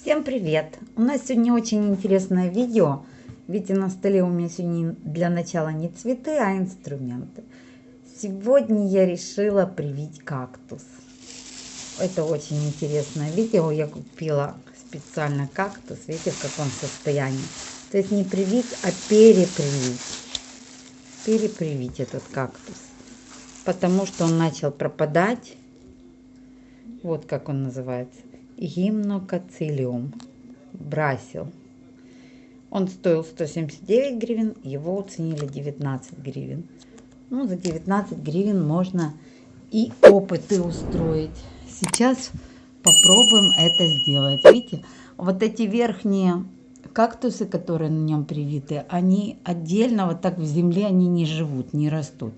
Всем привет! У нас сегодня очень интересное видео. Видите, на столе у меня сегодня для начала не цветы, а инструменты. Сегодня я решила привить кактус. Это очень интересное видео. Я купила специально кактус. Видите, в каком состоянии. То есть не привить, а перепривить. Перепривить этот кактус. Потому что он начал пропадать. Вот как он называется гимнокацилиум брасил. Он стоил 179 гривен, его оценили 19 гривен. Ну, за 19 гривен можно и опыты устроить. Сейчас попробуем это сделать. Видите, вот эти верхние кактусы, которые на нем привиты, они отдельно вот так в земле они не живут, не растут.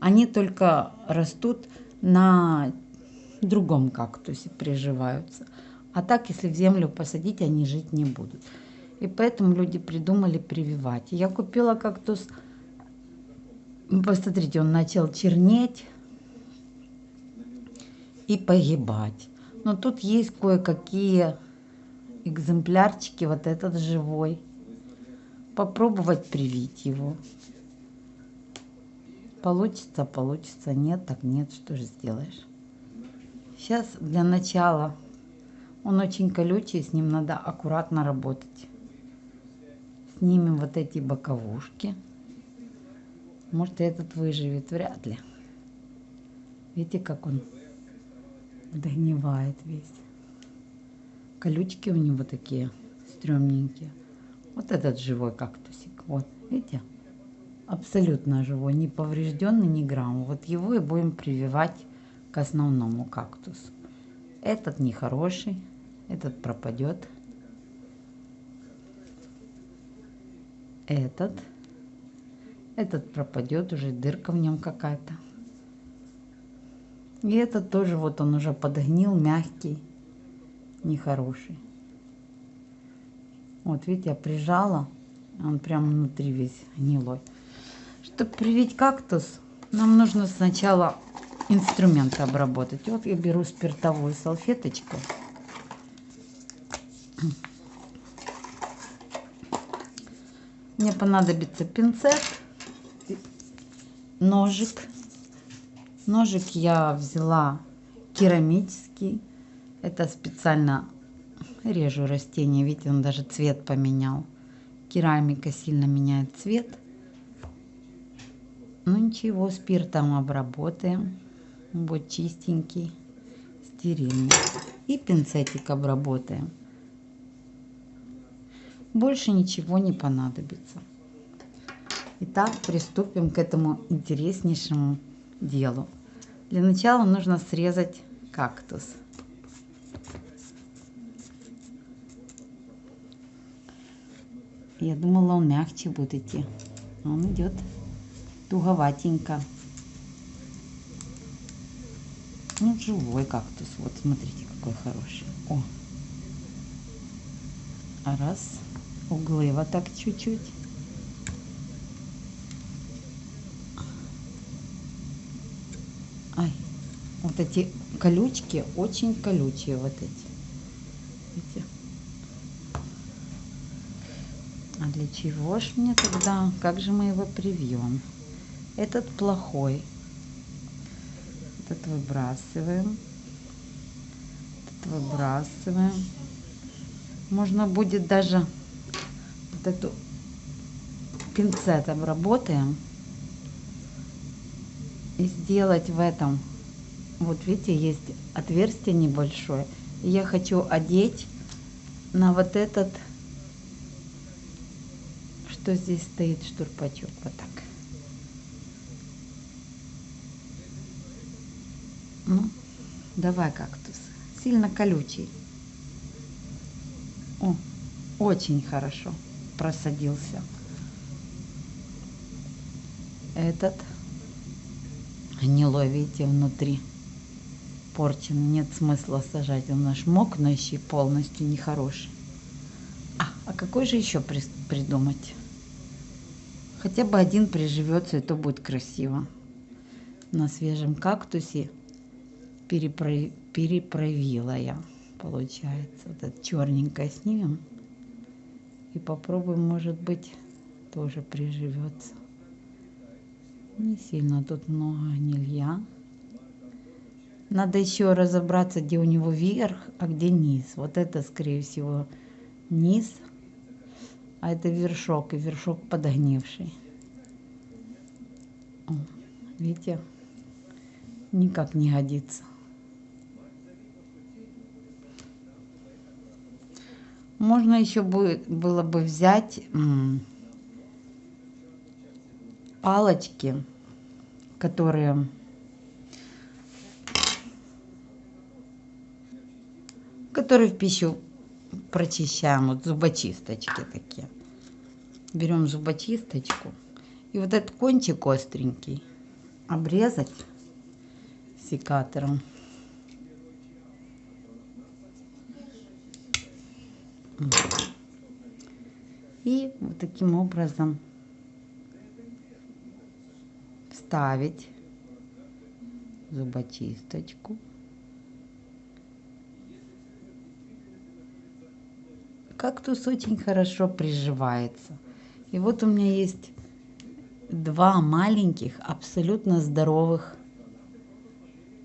Они только растут на другом кактусе приживаются. А так, если в землю посадить, они жить не будут. И поэтому люди придумали прививать. Я купила кактус. Посмотрите, он начал чернеть и погибать. Но тут есть кое-какие экземплярчики. Вот этот живой. Попробовать привить его. Получится, получится. Нет, так нет. Что же сделаешь? Сейчас для начала он очень колючий, с ним надо аккуратно работать. Снимем вот эти боковушки. Может этот выживет, вряд ли. Видите, как он догнивает весь. Колючки у него такие стрёмненькие. Вот этот живой кактусик. Вот, видите? Абсолютно живой, не поврежденный ни грамма. Вот его и будем прививать к основному кактусу. Этот нехороший, этот пропадет. Этот. Этот пропадет, уже дырка в нем какая-то. И этот тоже, вот он уже подгнил, мягкий, нехороший. Вот, видите, я прижала, он прям внутри весь гнилой. Чтобы привить кактус, нам нужно сначала инструменты обработать. Вот я беру спиртовую салфеточку. Мне понадобится пинцет, ножик. Ножик я взяла керамический. Это специально режу растения. Видите, он даже цвет поменял. Керамика сильно меняет цвет. Ну ничего, спиртом обработаем будет чистенький, стерильный. И пинцетик обработаем. Больше ничего не понадобится. Итак, приступим к этому интереснейшему делу. Для начала нужно срезать кактус. Я думала, он мягче будет идти. Он идет туговатенько. Ну, живой кактус. Вот, смотрите, какой хороший. О! А раз. Углы вот так чуть-чуть. Ай, вот эти колючки, очень колючие вот эти. Видите? А для чего ж мне тогда? Как же мы его привьем? Этот плохой этот выбрасываем. Этот выбрасываем. Можно будет даже вот эту пинцет обработаем и сделать в этом вот видите есть отверстие небольшое я хочу одеть на вот этот что здесь стоит штурпачок вот так Ну, давай кактус. Сильно колючий. О, очень хорошо просадился. Этот гнилой, видите, внутри порчен. Нет смысла сажать. Он наш мокнущий, полностью нехороший. А, а какой же еще при придумать? Хотя бы один приживется, и то будет красиво. На свежем кактусе переправила я. получается. Вот это черненькое снимем. И попробуем, может быть, тоже приживется. Не сильно тут много гнилья. Надо еще разобраться, где у него верх, а где низ. Вот это, скорее всего, низ, а это вершок, и вершок подогнивший. Видите, никак не годится. Можно еще будет, было бы взять палочки, которые которые в пищу прочищаем, вот зубочисточки такие. Берем зубочисточку и вот этот кончик остренький обрезать секатором. И вот таким образом вставить зубочисточку. Кактус очень хорошо приживается. И вот у меня есть два маленьких, абсолютно здоровых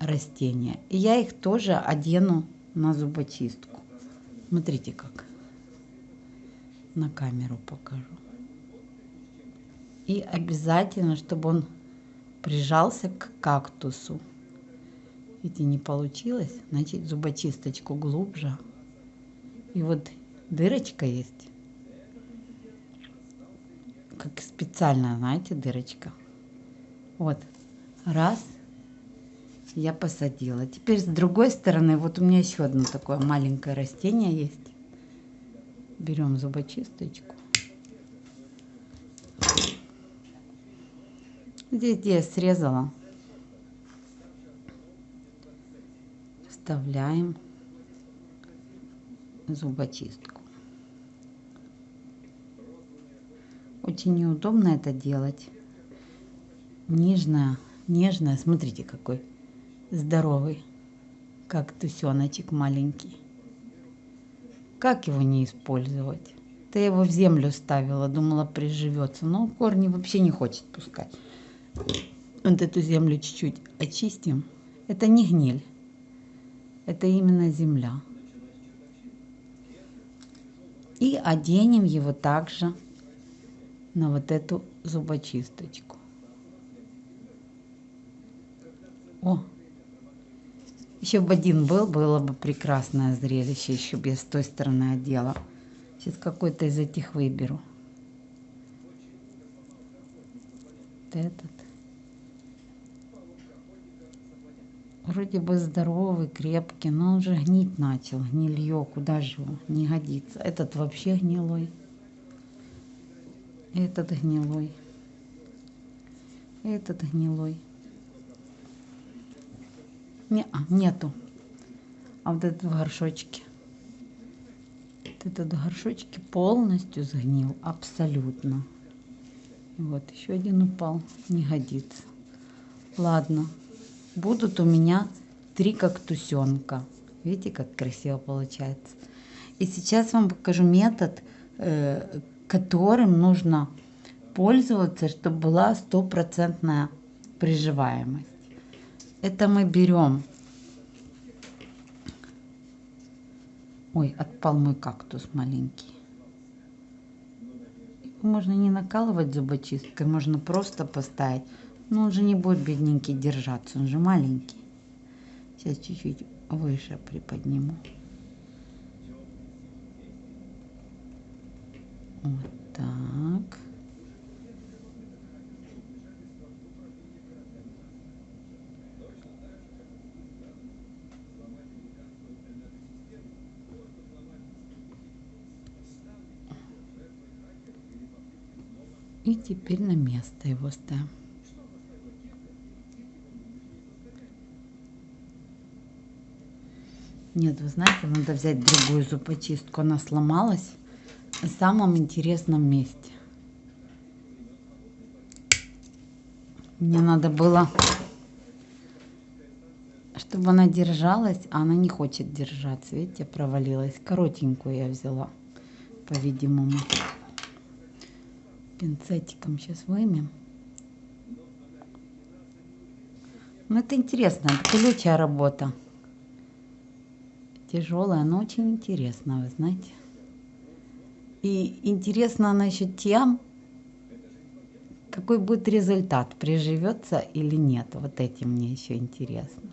растения. И я их тоже одену на зубочистку. Смотрите как. На камеру покажу. И обязательно, чтобы он прижался к кактусу. Видите, не получилось. Значит, зубочисточку глубже. И вот дырочка есть. Как специальная, знаете, дырочка. Вот. Раз. Я посадила. Теперь с другой стороны, вот у меня еще одно такое маленькое растение есть. Берем зубочисточку. Здесь, где я срезала, вставляем зубочистку. Очень неудобно это делать. Нежная, нежная. Смотрите, какой здоровый, как тусеночек маленький. Как его не использовать? Я его в землю ставила, думала приживется, но корни вообще не хочет пускать. Вот эту землю чуть-чуть очистим. Это не гниль, это именно земля. И оденем его также на вот эту зубочисточку. О, еще бы один был, было бы прекрасное зрелище, еще бы с той стороны одела. Сейчас какой-то из этих выберу. Вот этот. Вроде бы здоровый, крепкий, но он же гнить начал. Гнилье, куда же его? Не годится. Этот вообще гнилой. Этот гнилой. Этот гнилой. Не, а, нету. А вот этот в горшочке. Вот этот в горшочке полностью сгнил. Абсолютно. Вот, еще один упал. Не годится. Ладно. Будут у меня три кактусенка. Видите, как красиво получается. И сейчас вам покажу метод, э, которым нужно пользоваться, чтобы была стопроцентная приживаемость. Это мы берем... Ой, отпал мой кактус маленький. можно не накалывать зубочисткой, можно просто поставить. Но он же не будет, бедненький, держаться, он же маленький. Сейчас чуть-чуть выше приподниму. Вот так. И теперь на место его ставим. Нет, вы знаете, надо взять другую зубочистку. Она сломалась в самом интересном месте. Мне надо было, чтобы она держалась, а она не хочет держаться. Видите, провалилась. Коротенькую я взяла, по-видимому. Пинцетиком сейчас вымем. Ну, это интересно, это колючая работа. Тяжелая, но очень интересная, вы знаете. И интересно она еще тем, какой будет результат, приживется или нет. Вот этим мне еще интересно.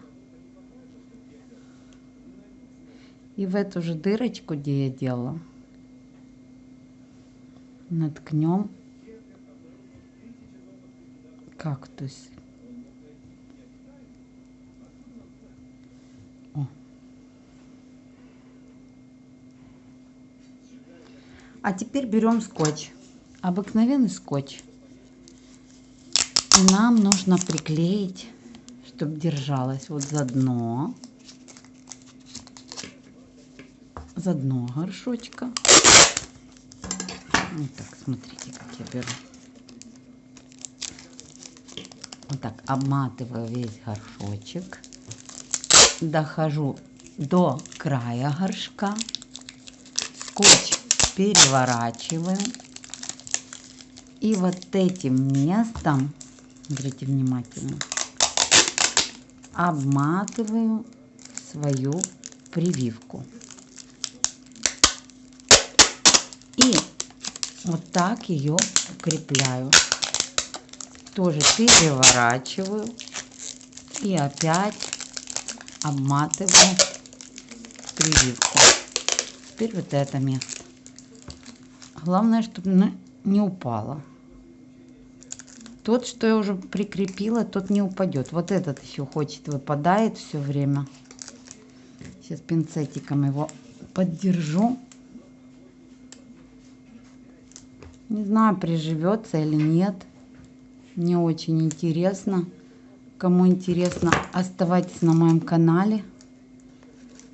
И в эту же дырочку, где я делала, наткнем кактус. О. А теперь берем скотч, обыкновенный скотч. И нам нужно приклеить, чтобы держалось вот за дно за дно горшочка. Вот так, смотрите, как я беру. Вот так обматываю весь горшочек. Дохожу до края горшка. Скотч переворачиваю. И вот этим местом, смотрите внимательно, обматываю свою прививку. И вот так ее укрепляю. Тоже переворачиваю. И опять обматываю прививку. Теперь вот это место. Главное, чтобы не упало. Тот, что я уже прикрепила, тот не упадет. Вот этот еще хочет, выпадает все время. Сейчас пинцетиком его поддержу. Не знаю, приживется или нет. Мне очень интересно. Кому интересно, оставайтесь на моем канале.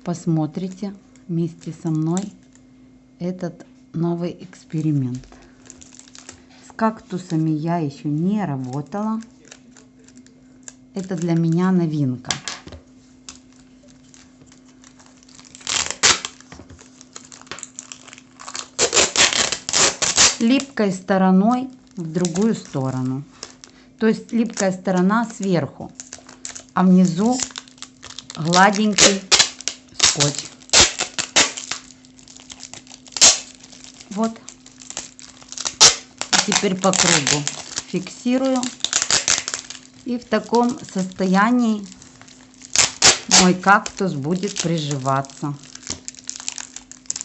Посмотрите вместе со мной этот новый эксперимент. С кактусами я еще не работала. Это для меня новинка. липкой стороной в другую сторону. То есть липкая сторона сверху, а внизу гладенький скотч. Вот. Теперь по кругу фиксирую. И в таком состоянии мой кактус будет приживаться.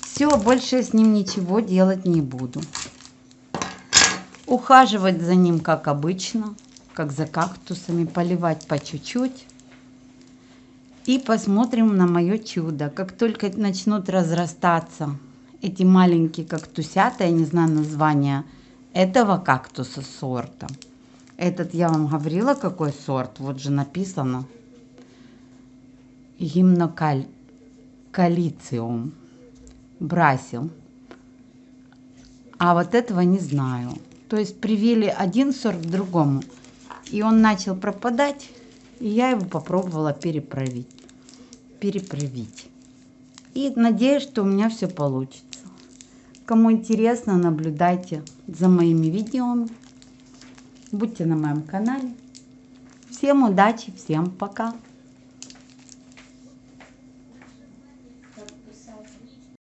Все, больше с ним ничего делать не буду ухаживать за ним, как обычно, как за кактусами, поливать по чуть-чуть. И посмотрим на мое чудо. Как только начнут разрастаться эти маленькие кактусята, я не знаю название этого кактуса сорта. Этот я вам говорила, какой сорт, вот же написано. Гимнокалициум. Брасил. А вот этого не знаю. То есть привили один сорт к другому. И он начал пропадать. И я его попробовала переправить. Переправить. И надеюсь, что у меня все получится. Кому интересно, наблюдайте за моими видео. Будьте на моем канале. Всем удачи, всем пока.